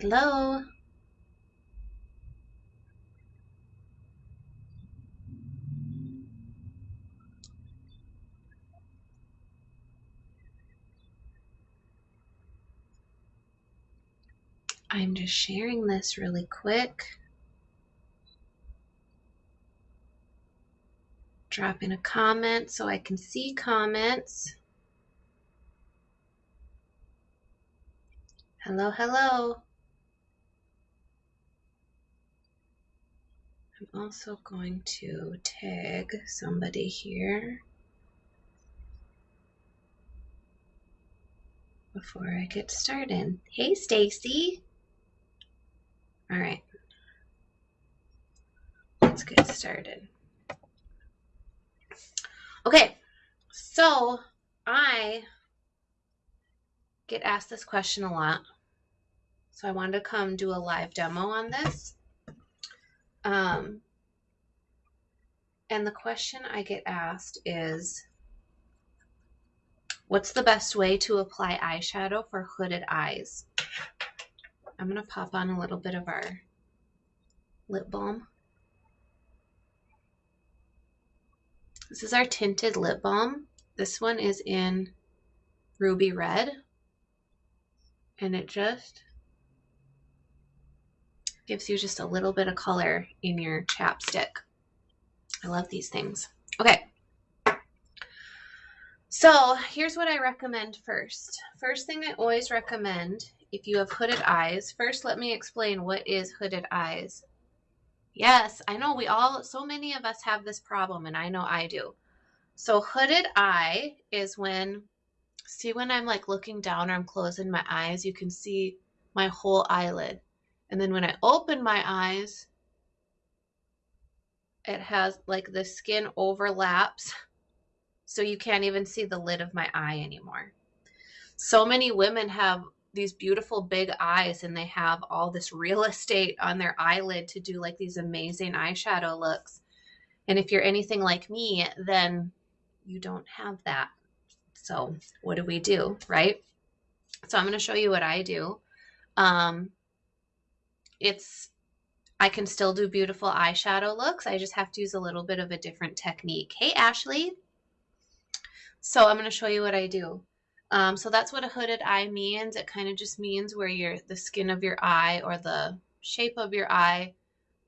Hello. I'm just sharing this really quick. Drop in a comment so I can see comments. Hello, hello. Also going to tag somebody here before I get started. Hey, Stacy. All right. Let's get started. Okay, so I get asked this question a lot. So I wanted to come do a live demo on this. Um, and the question I get asked is What's the best way to apply eyeshadow for hooded eyes? I'm going to pop on a little bit of our lip balm. This is our tinted lip balm. This one is in ruby red. And it just gives you just a little bit of color in your chapstick. I love these things. Okay. So here's what I recommend first. First thing I always recommend if you have hooded eyes, first let me explain what is hooded eyes. Yes, I know we all, so many of us have this problem, and I know I do. So hooded eye is when, see when I'm like looking down or I'm closing my eyes, you can see my whole eyelid. And then when I open my eyes, it has like the skin overlaps so you can't even see the lid of my eye anymore. So many women have these beautiful big eyes and they have all this real estate on their eyelid to do like these amazing eyeshadow looks. And if you're anything like me, then you don't have that. So what do we do, right? So I'm going to show you what I do. Um, it's, I can still do beautiful eyeshadow looks. I just have to use a little bit of a different technique. Hey, Ashley. So I'm going to show you what I do. Um, so that's what a hooded eye means. It kind of just means where your the skin of your eye or the shape of your eye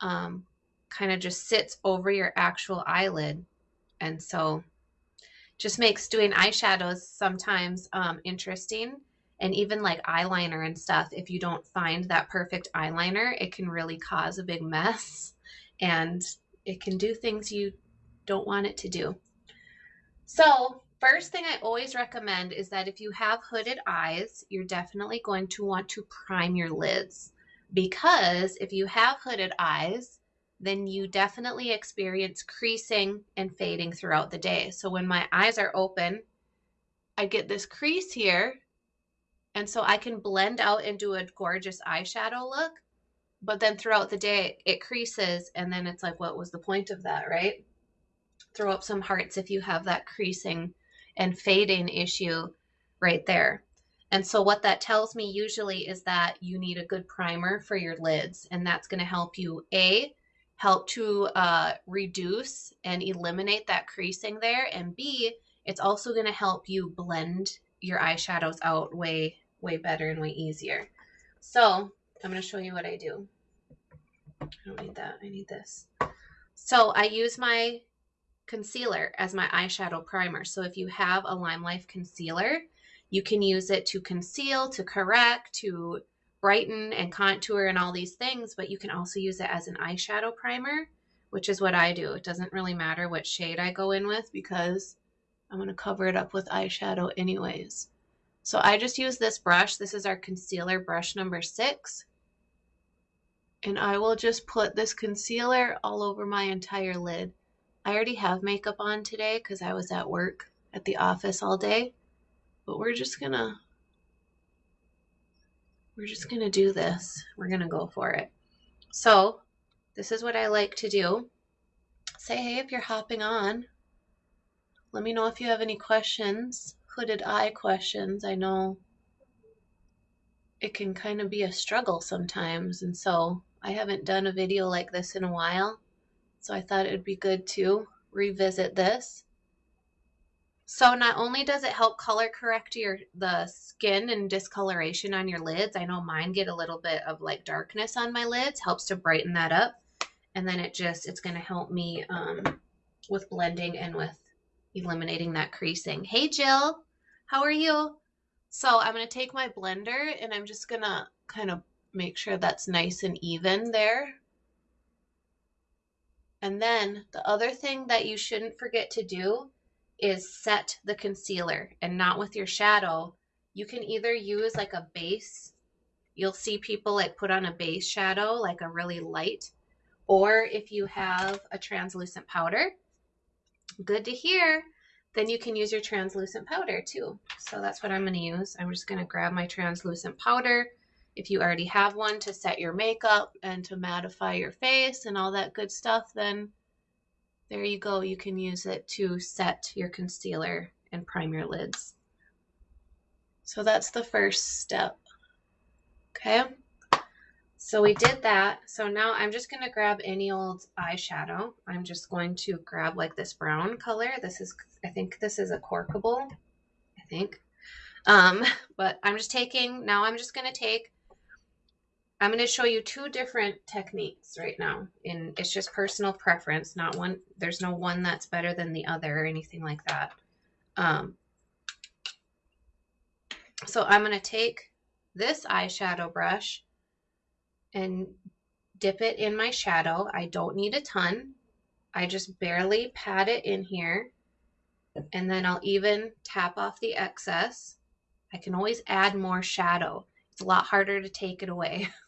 um, kind of just sits over your actual eyelid. And so just makes doing eyeshadows sometimes um, interesting. And even like eyeliner and stuff, if you don't find that perfect eyeliner, it can really cause a big mess and it can do things you don't want it to do. So First thing I always recommend is that if you have hooded eyes, you're definitely going to want to prime your lids because if you have hooded eyes, then you definitely experience creasing and fading throughout the day. So when my eyes are open, I get this crease here. And so I can blend out and do a gorgeous eyeshadow look. But then throughout the day, it creases. And then it's like, what was the point of that, right? Throw up some hearts if you have that creasing and fading issue right there. And so what that tells me usually is that you need a good primer for your lids. And that's going to help you, A, help to uh, reduce and eliminate that creasing there. And B, it's also going to help you blend your eyeshadows out way, way better and way easier. So I'm going to show you what I do. I don't need that. I need this. So I use my concealer as my eyeshadow primer. So if you have a Lime Life concealer, you can use it to conceal, to correct, to brighten and contour and all these things, but you can also use it as an eyeshadow primer, which is what I do. It doesn't really matter what shade I go in with because I'm going to cover it up with eyeshadow anyways. So I just use this brush. This is our concealer brush number six. And I will just put this concealer all over my entire lid. I already have makeup on today because I was at work at the office all day. But we're just gonna we're just gonna do this. We're gonna go for it. So this is what I like to do. Say hey if you're hopping on. Let me know if you have any questions, hooded eye questions. I know it can kind of be a struggle sometimes. And so I haven't done a video like this in a while. So I thought it would be good to revisit this. So not only does it help color correct your the skin and discoloration on your lids, I know mine get a little bit of like darkness on my lids, helps to brighten that up. And then it just, it's going to help me um, with blending and with eliminating that creasing. Hey Jill, how are you? So I'm going to take my blender and I'm just going to kind of make sure that's nice and even there. And then the other thing that you shouldn't forget to do is set the concealer and not with your shadow. You can either use like a base. You'll see people like put on a base shadow, like a really light, or if you have a translucent powder, good to hear, then you can use your translucent powder too. So that's what I'm going to use. I'm just going to grab my translucent powder. If you already have one to set your makeup and to mattify your face and all that good stuff, then there you go. You can use it to set your concealer and prime your lids. So that's the first step. Okay. So we did that. So now I'm just going to grab any old eyeshadow. I'm just going to grab like this brown color. This is, I think this is a Corkable, I think. Um, but I'm just taking, now I'm just going to take, I'm going to show you two different techniques right now. And it's just personal preference, not one, there's no one that's better than the other or anything like that. Um, so I'm going to take this eyeshadow brush and dip it in my shadow. I don't need a ton. I just barely pat it in here and then I'll even tap off the excess. I can always add more shadow. It's a lot harder to take it away.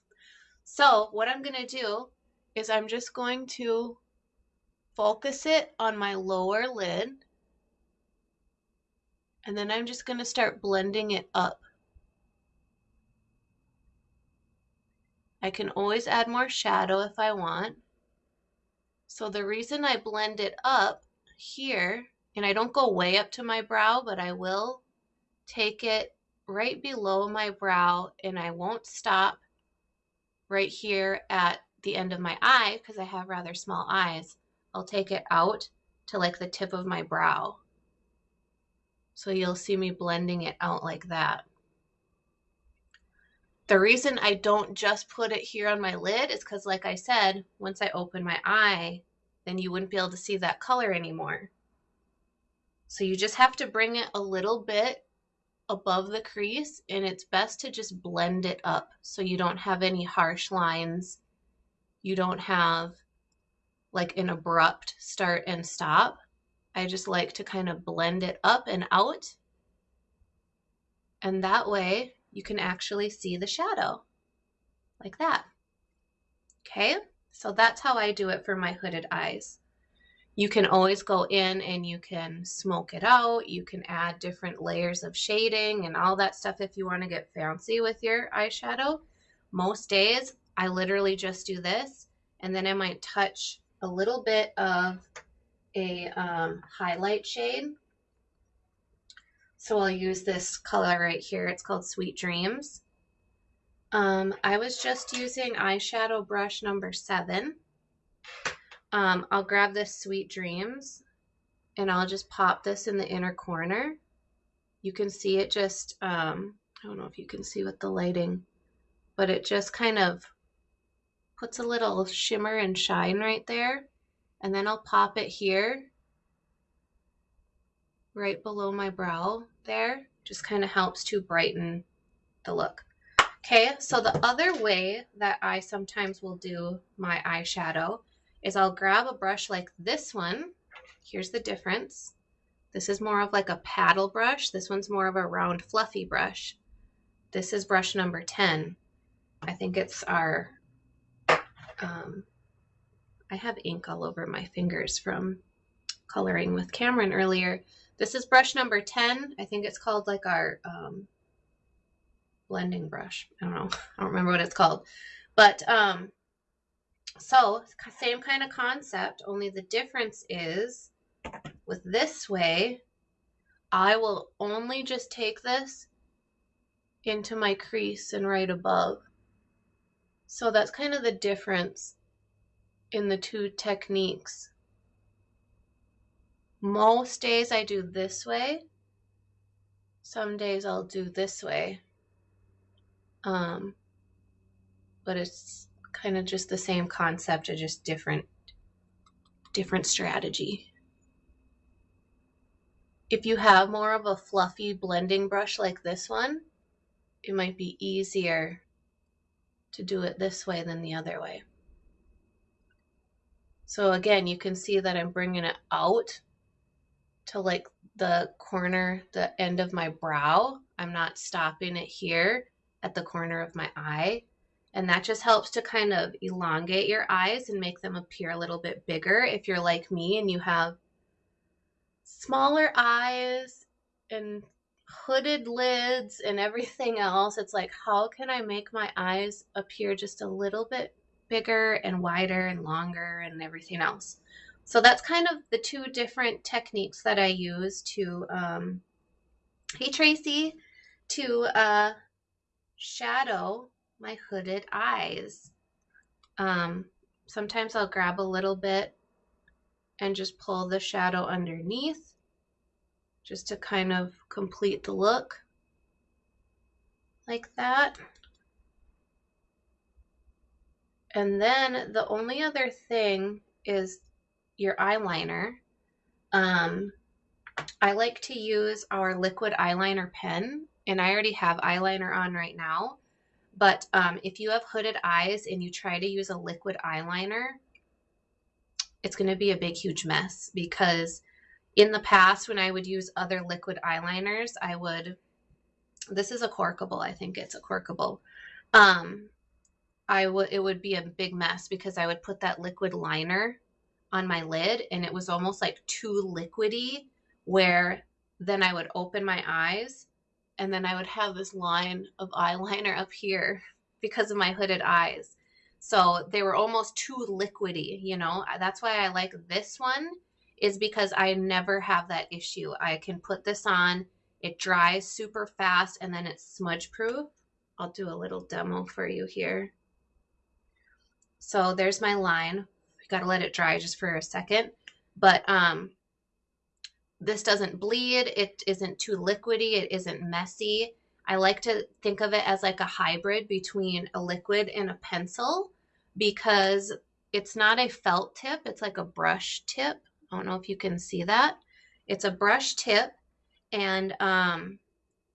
So what I'm going to do is I'm just going to focus it on my lower lid and then I'm just going to start blending it up. I can always add more shadow if I want. So the reason I blend it up here, and I don't go way up to my brow, but I will take it right below my brow and I won't stop right here at the end of my eye because I have rather small eyes. I'll take it out to like the tip of my brow. So you'll see me blending it out like that. The reason I don't just put it here on my lid is because, like I said, once I open my eye, then you wouldn't be able to see that color anymore. So you just have to bring it a little bit above the crease and it's best to just blend it up so you don't have any harsh lines. You don't have like an abrupt start and stop. I just like to kind of blend it up and out. And that way you can actually see the shadow like that. Okay, so that's how I do it for my hooded eyes. You can always go in and you can smoke it out. You can add different layers of shading and all that stuff if you want to get fancy with your eyeshadow. Most days, I literally just do this and then I might touch a little bit of a um, highlight shade so I'll use this color right here. It's called Sweet Dreams. Um, I was just using eyeshadow brush number seven. Um, I'll grab this Sweet Dreams and I'll just pop this in the inner corner. You can see it just, um, I don't know if you can see with the lighting, but it just kind of puts a little shimmer and shine right there. And then I'll pop it here right below my brow there. Just kind of helps to brighten the look. Okay, so the other way that I sometimes will do my eyeshadow is I'll grab a brush like this one. Here's the difference. This is more of like a paddle brush. This one's more of a round fluffy brush. This is brush number 10. I think it's our, um, I have ink all over my fingers from coloring with Cameron earlier. This is brush number 10. I think it's called like our um, blending brush. I don't know. I don't remember what it's called. But um, so same kind of concept, only the difference is with this way, I will only just take this into my crease and right above. So that's kind of the difference in the two techniques. Most days I do this way. Some days I'll do this way. Um, but it's kind of just the same concept, or just different, different strategy. If you have more of a fluffy blending brush like this one, it might be easier to do it this way than the other way. So again, you can see that I'm bringing it out to like the corner, the end of my brow. I'm not stopping it here at the corner of my eye. And that just helps to kind of elongate your eyes and make them appear a little bit bigger. If you're like me and you have smaller eyes and hooded lids and everything else, it's like, how can I make my eyes appear just a little bit bigger and wider and longer and everything else? So that's kind of the two different techniques that I use to, um, hey Tracy, to uh, shadow my hooded eyes. Um, sometimes I'll grab a little bit and just pull the shadow underneath just to kind of complete the look like that. And then the only other thing is your eyeliner. Um, I like to use our liquid eyeliner pen and I already have eyeliner on right now. But um, if you have hooded eyes and you try to use a liquid eyeliner, it's going to be a big, huge mess because in the past when I would use other liquid eyeliners, I would, this is a corkable, I think it's a corkable. Um, I would, it would be a big mess because I would put that liquid liner on my lid and it was almost like too liquidy where then I would open my eyes and then I would have this line of eyeliner up here because of my hooded eyes. So they were almost too liquidy, you know. That's why I like this one is because I never have that issue. I can put this on, it dries super fast and then it's smudge proof. I'll do a little demo for you here. So there's my line. Got to let it dry just for a second. But um, this doesn't bleed. It isn't too liquidy. It isn't messy. I like to think of it as like a hybrid between a liquid and a pencil because it's not a felt tip. It's like a brush tip. I don't know if you can see that. It's a brush tip and um,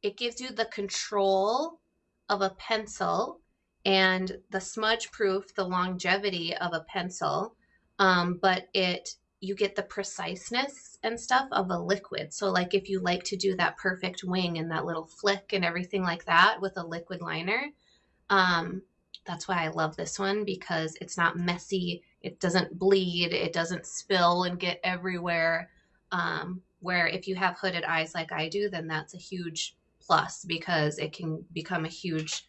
it gives you the control of a pencil and the smudge proof, the longevity of a pencil. Um, but it you get the preciseness and stuff of a liquid. So like if you like to do that perfect wing and that little flick and everything like that with a liquid liner, um, that's why I love this one because it's not messy. It doesn't bleed. It doesn't spill and get everywhere. Um, where if you have hooded eyes like I do, then that's a huge plus because it can become a huge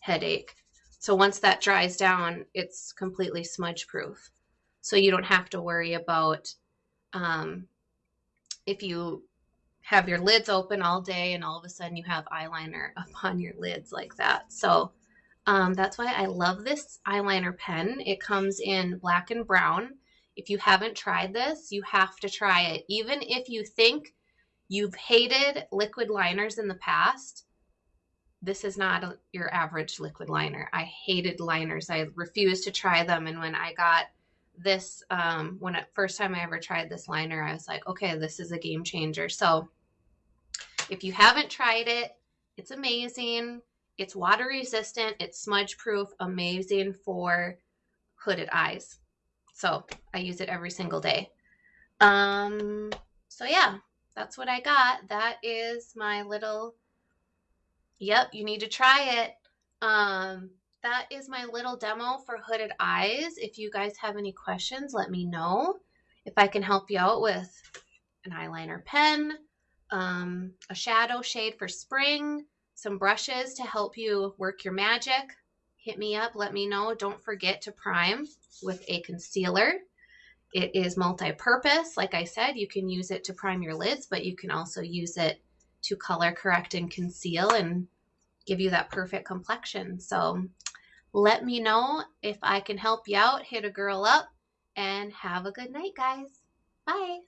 headache. So once that dries down, it's completely smudge proof so you don't have to worry about um, if you have your lids open all day and all of a sudden you have eyeliner up on your lids like that. So um, that's why I love this eyeliner pen. It comes in black and brown. If you haven't tried this, you have to try it. Even if you think you've hated liquid liners in the past, this is not your average liquid liner. I hated liners. I refused to try them. And when I got this um, when it first time I ever tried this liner, I was like, okay, this is a game changer. So if you haven't tried it, it's amazing. It's water resistant. It's smudge proof. Amazing for hooded eyes. So I use it every single day. Um, so yeah, that's what I got. That is my little, yep, you need to try it. Um, that is my little demo for hooded eyes. If you guys have any questions, let me know. If I can help you out with an eyeliner pen, um, a shadow shade for spring, some brushes to help you work your magic, hit me up, let me know. Don't forget to prime with a concealer. It is multi-purpose. Like I said, you can use it to prime your lids, but you can also use it to color correct and conceal and give you that perfect complexion. So let me know if I can help you out. Hit a girl up and have a good night, guys. Bye.